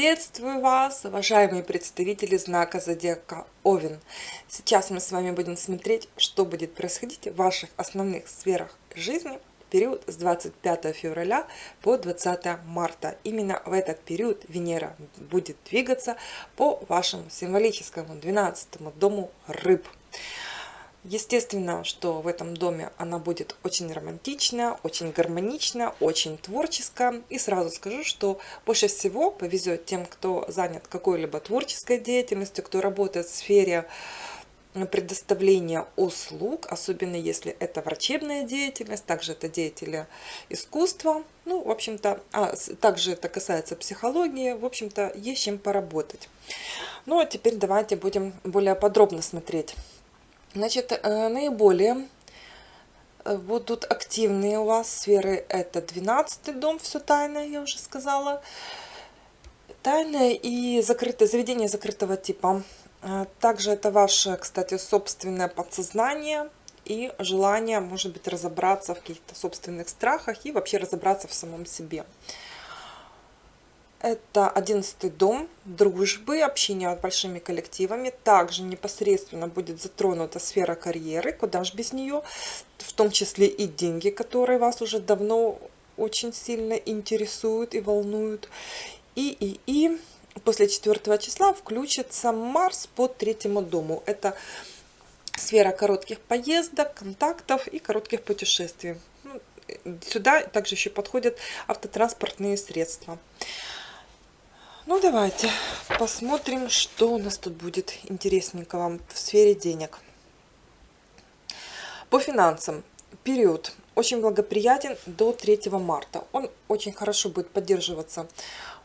Приветствую вас, уважаемые представители знака Зодиака Овен. Сейчас мы с вами будем смотреть, что будет происходить в ваших основных сферах жизни в период с 25 февраля по 20 марта. Именно в этот период Венера будет двигаться по вашему символическому 12 дому рыб. Естественно, что в этом доме она будет очень романтичная, очень гармоничная, очень творческая. И сразу скажу, что больше всего повезет тем, кто занят какой-либо творческой деятельностью, кто работает в сфере предоставления услуг, особенно если это врачебная деятельность, также это деятели искусства, ну, в общем-то, а также это касается психологии, в общем-то, есть чем поработать. Ну, а теперь давайте будем более подробно смотреть Значит, э, наиболее э, будут активные у вас сферы. Это 12 дом, все тайное, я уже сказала. Тайное и закрытое, заведение закрытого типа. Э, также это ваше, кстати, собственное подсознание и желание, может быть, разобраться в каких-то собственных страхах и вообще разобраться в самом себе. Это одиннадцатый дом дружбы, общения с большими коллективами. Также непосредственно будет затронута сфера карьеры, куда же без нее, в том числе и деньги, которые вас уже давно очень сильно интересуют и волнуют. И, и, и после 4 числа включится Марс по третьему дому. Это сфера коротких поездок, контактов и коротких путешествий. Ну, сюда также еще подходят автотранспортные средства. Ну, давайте посмотрим, что у нас тут будет интересненького в сфере денег. По финансам. Период очень благоприятен до 3 марта. Он очень хорошо будет поддерживаться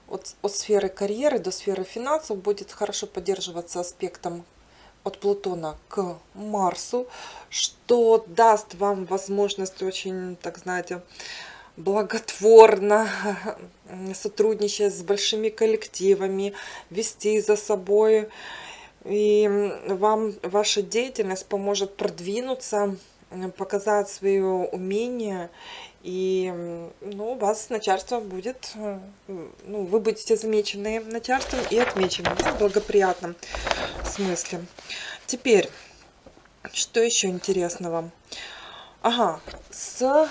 от, от сферы карьеры до сферы финансов. Будет хорошо поддерживаться аспектом от Плутона к Марсу, что даст вам возможность очень, так знаете, благотворно, сотрудничая с большими коллективами, вести за собой. И вам ваша деятельность поможет продвинуться, показать свое умение. И ну, вас начальство будет, ну, вы будете замечены начальством и отмечены в благоприятном смысле. Теперь, что еще интересного? Ага, с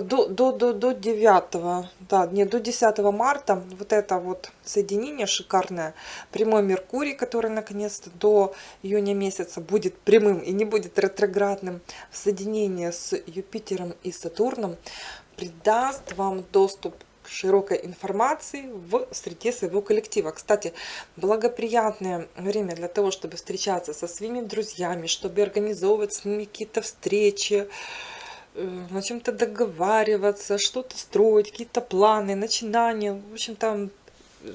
до, до, до, до 9, да, не, до 10 марта. Вот это вот соединение шикарное, прямой Меркурий, который наконец-то до июня месяца будет прямым и не будет ретроградным, в соединении с Юпитером и Сатурном, придаст вам доступ к широкой информации в среде своего коллектива. Кстати, благоприятное время для того, чтобы встречаться со своими друзьями, чтобы организовывать с ними какие-то встречи, Э, на чем-то договариваться, что-то строить, какие-то планы, начинания. В общем, там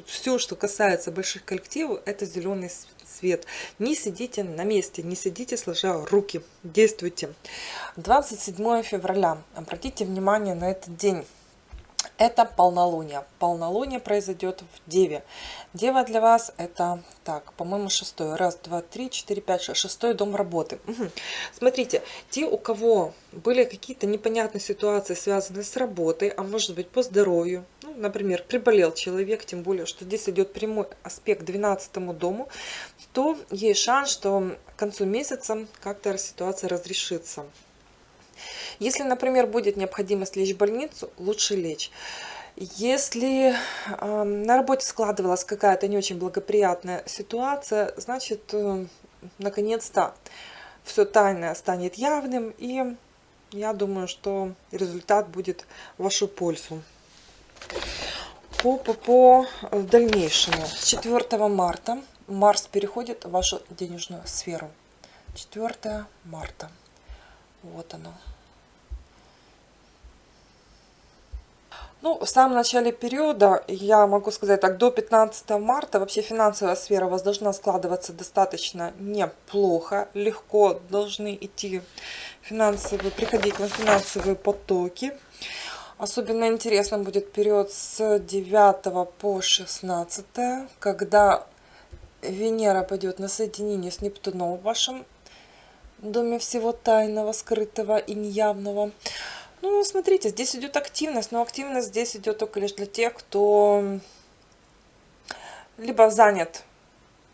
все, что касается больших коллективов, это зеленый свет. Не сидите на месте, не сидите сложа руки, действуйте. 27 февраля. Обратите внимание на этот день. Это полнолуние. Полнолуние произойдет в Деве. Дева для вас это, так, по-моему, шестой. Раз, два, три, четыре, пять, шесть. Шестой дом работы. Угу. Смотрите, те, у кого были какие-то непонятные ситуации, связанные с работой, а может быть по здоровью, ну, например, приболел человек, тем более, что здесь идет прямой аспект к 12 дому, то есть шанс, что к концу месяца как-то ситуация разрешится. Если, например, будет необходимость лечь в больницу, лучше лечь. Если э, на работе складывалась какая-то не очень благоприятная ситуация, значит, э, наконец-то все тайное станет явным, и я думаю, что результат будет в вашу пользу. По, по, по дальнейшему. С 4 марта Марс переходит в вашу денежную сферу. 4 марта. Вот оно. Ну, в самом начале периода, я могу сказать так, до 15 марта вообще финансовая сфера у вас должна складываться достаточно неплохо, легко должны идти финансовые, приходить вам финансовые потоки. Особенно интересным будет период с 9 по 16, когда Венера пойдет на соединение с Нептуном в вашем доме всего тайного, скрытого и неявного. Ну, смотрите, здесь идет активность, но активность здесь идет только лишь для тех, кто либо занят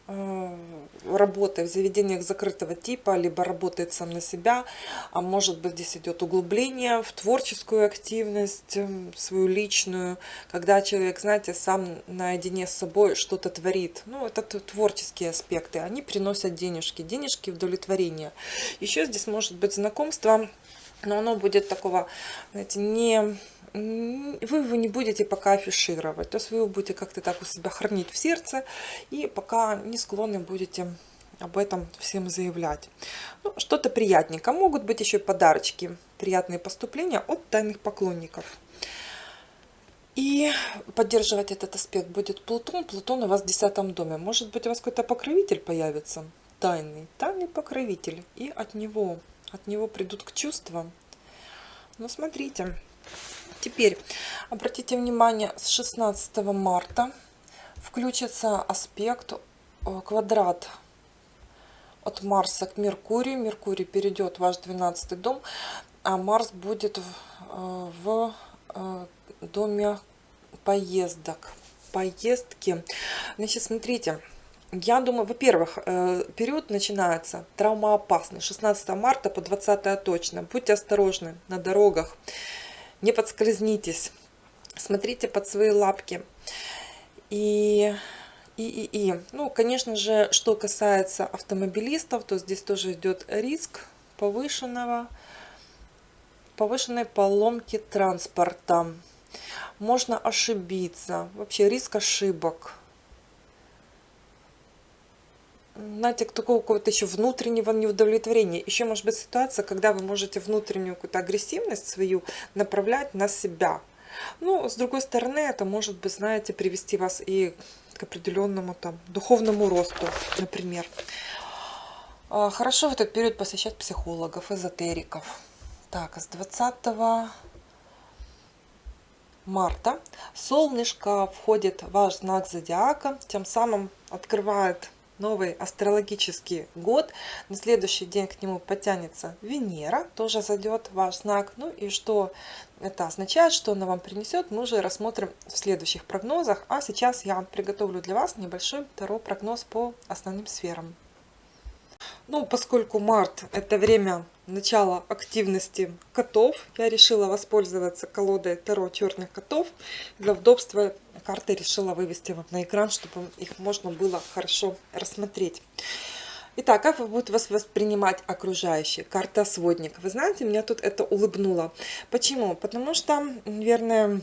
э, работой в заведениях закрытого типа, либо работает сам на себя, а может быть здесь идет углубление в творческую активность, эм, свою личную, когда человек, знаете, сам наедине с собой что-то творит. Ну, это творческие аспекты, они приносят денежки, денежки удовлетворения. Еще здесь может быть знакомство, но оно будет такого, знаете, не вы его не будете пока афишировать. То есть вы его будете как-то так у себя хранить в сердце и пока не склонны будете об этом всем заявлять. Ну, Что-то приятненько. Могут быть еще подарочки, приятные поступления от тайных поклонников. И поддерживать этот аспект будет Плутон. Плутон у вас в десятом доме. Может быть, у вас какой-то покровитель появится, тайный, тайный покровитель. И от него, от него придут к чувствам. Ну, смотрите. Теперь обратите внимание, с 16 марта включится аспект э, квадрат от Марса к Меркурию. Меркурий перейдет в ваш 12 дом, а Марс будет в, э, в э, доме поездок. Поездки. Значит, смотрите. Я думаю, во-первых, период начинается травмоопасный. 16 марта по 20 точно. Будьте осторожны на дорогах не подскользнитесь. Смотрите под свои лапки. И, и, и, и. Ну, конечно же, что касается автомобилистов, то здесь тоже идет риск повышенного, повышенной поломки транспорта. Можно ошибиться. Вообще риск ошибок знаете, такого какого-то еще внутреннего неудовлетворения. Еще может быть ситуация, когда вы можете внутреннюю какую-то агрессивность свою направлять на себя. Ну, с другой стороны, это может быть, знаете, привести вас и к определенному там духовному росту, например. А, хорошо в этот период посещать психологов, эзотериков. Так, с 20 марта солнышко входит в ваш знак зодиака, тем самым открывает новый астрологический год. На следующий день к нему потянется Венера, тоже зайдет ваш знак. Ну и что это означает, что она вам принесет, мы уже рассмотрим в следующих прогнозах. А сейчас я приготовлю для вас небольшой второй прогноз по основным сферам. Ну, поскольку март это время начала активности котов, я решила воспользоваться колодой Таро черных котов. Для удобства карты решила вывести вам на экран, чтобы их можно было хорошо рассмотреть. Итак, как вы будете вас воспринимать окружающие? Карта сводник. Вы знаете, меня тут это улыбнуло. Почему? Потому что, наверное,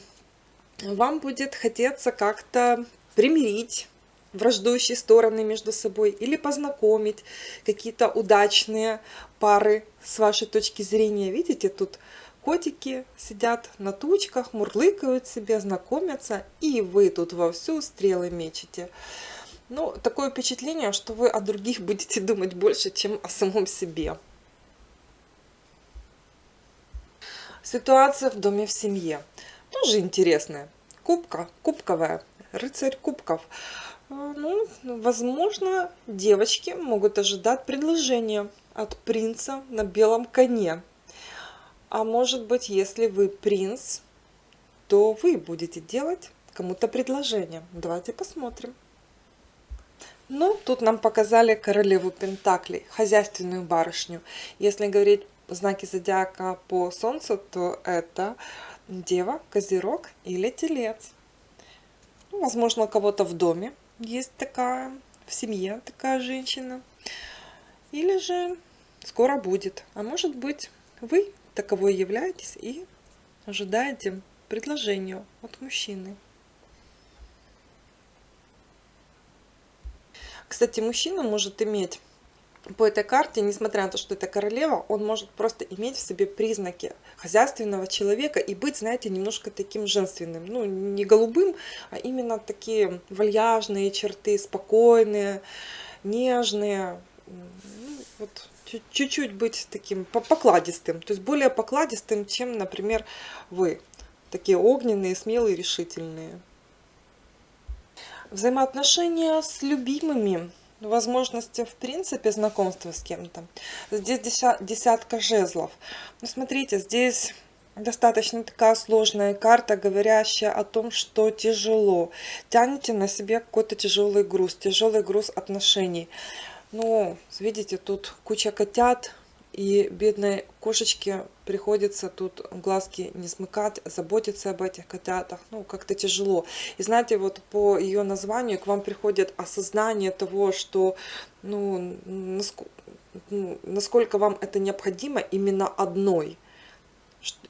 вам будет хотеться как-то примирить враждующие стороны между собой или познакомить какие-то удачные пары с вашей точки зрения. Видите, тут котики сидят на тучках, мурлыкают себе, знакомятся, и вы тут вовсю стрелы мечете. Ну, такое впечатление, что вы о других будете думать больше, чем о самом себе. Ситуация в доме в семье. Тоже интересная. Кубка, кубковая, рыцарь кубков. Ну, возможно, девочки могут ожидать предложения от принца на белом коне. А может быть, если вы принц, то вы будете делать кому-то предложение. Давайте посмотрим. Ну, тут нам показали королеву Пентаклей, хозяйственную барышню. Если говорить знаки зодиака по солнцу, то это Дева, Козерог или Телец. Ну, возможно, у кого-то в доме есть такая, в семье такая женщина. Или же скоро будет. А может быть, вы таковой являетесь и ожидаете предложения от мужчины. Кстати, мужчина может иметь по этой карте, несмотря на то, что это королева, он может просто иметь в себе признаки хозяйственного человека и быть, знаете, немножко таким женственным. Ну, не голубым, а именно такие вальяжные черты, спокойные, нежные. Ну, вот чуть-чуть быть таким покладистым, то есть более покладистым, чем, например, вы. Такие огненные, смелые, решительные. Взаимоотношения с любимыми возможности, в принципе, знакомства с кем-то. Здесь десятка жезлов. Ну, смотрите, здесь достаточно такая сложная карта, говорящая о том, что тяжело. Тянете на себе какой-то тяжелый груз, тяжелый груз отношений. Ну, видите, тут куча котят, и бедной кошечке приходится тут глазки не смыкать, заботиться об этих котятах. Ну, как-то тяжело. И знаете, вот по ее названию к вам приходит осознание того, что, ну, ну насколько вам это необходимо именно одной –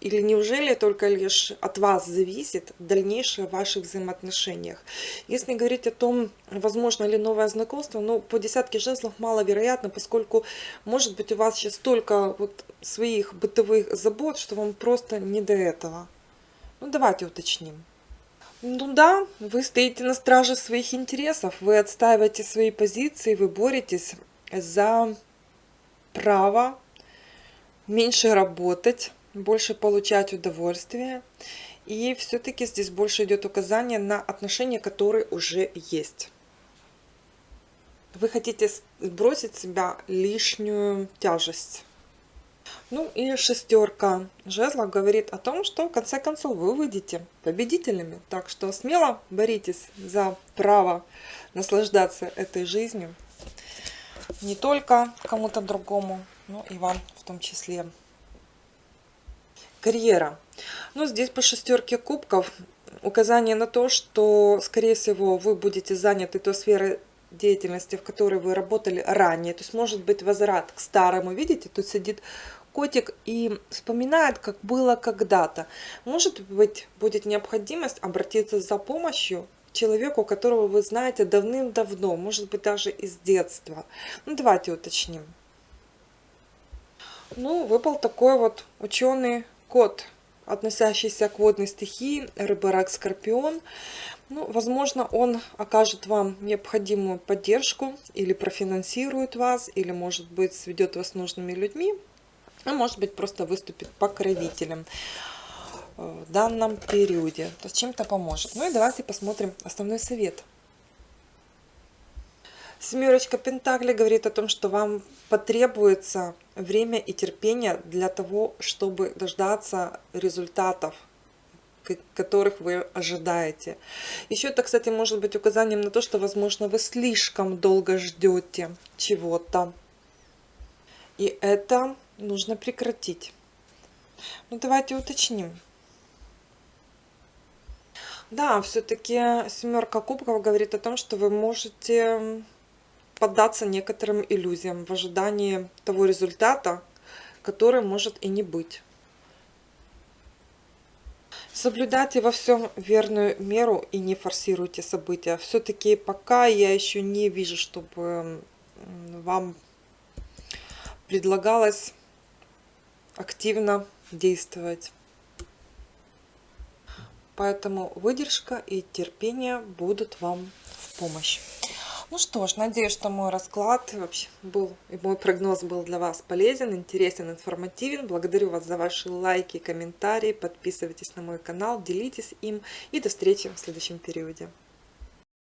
или неужели только лишь от вас зависит дальнейшее в ваших взаимоотношениях? Если говорить о том, возможно ли новое знакомство, ну, по десятке жезлов маловероятно, поскольку, может быть, у вас сейчас столько вот своих бытовых забот, что вам просто не до этого. Ну, давайте уточним. Ну да, вы стоите на страже своих интересов, вы отстаиваете свои позиции, вы боретесь за право меньше работать, больше получать удовольствие. И все-таки здесь больше идет указание на отношения, которые уже есть. Вы хотите сбросить с себя лишнюю тяжесть. Ну и шестерка жезлов говорит о том, что в конце концов вы выйдете победителями. Так что смело боритесь за право наслаждаться этой жизнью. Не только кому-то другому, но и вам в том числе карьера. Ну, здесь по шестерке кубков указание на то, что, скорее всего, вы будете заняты той сферой деятельности, в которой вы работали ранее. То есть, может быть, возврат к старому. Видите, тут сидит котик и вспоминает, как было когда-то. Может быть, будет необходимость обратиться за помощью человеку, которого вы знаете давным-давно, может быть, даже из детства. Ну, давайте уточним. Ну, выпал такой вот ученый кот, относящийся к водной стихии, рыба, рак, скорпион. Ну, возможно, он окажет вам необходимую поддержку или профинансирует вас, или, может быть, сведет вас с нужными людьми, а может быть, просто выступит покровителем в данном периоде. То есть чем-то поможет. Ну и давайте посмотрим основной совет. Семерочка Пентаклей говорит о том, что вам потребуется время и терпение для того, чтобы дождаться результатов, которых вы ожидаете. Еще это, кстати, может быть указанием на то, что, возможно, вы слишком долго ждете чего-то. И это нужно прекратить. Ну, давайте уточним. Да, все-таки семерка кубков говорит о том, что вы можете поддаться некоторым иллюзиям в ожидании того результата, который может и не быть. Соблюдайте во всем верную меру и не форсируйте события. Все-таки пока я еще не вижу, чтобы вам предлагалось активно действовать. Поэтому выдержка и терпение будут вам в помощь. Ну что ж, надеюсь, что мой расклад вообще был, и мой прогноз был для вас полезен, интересен, информативен. Благодарю вас за ваши лайки, комментарии. Подписывайтесь на мой канал, делитесь им. И до встречи в следующем периоде.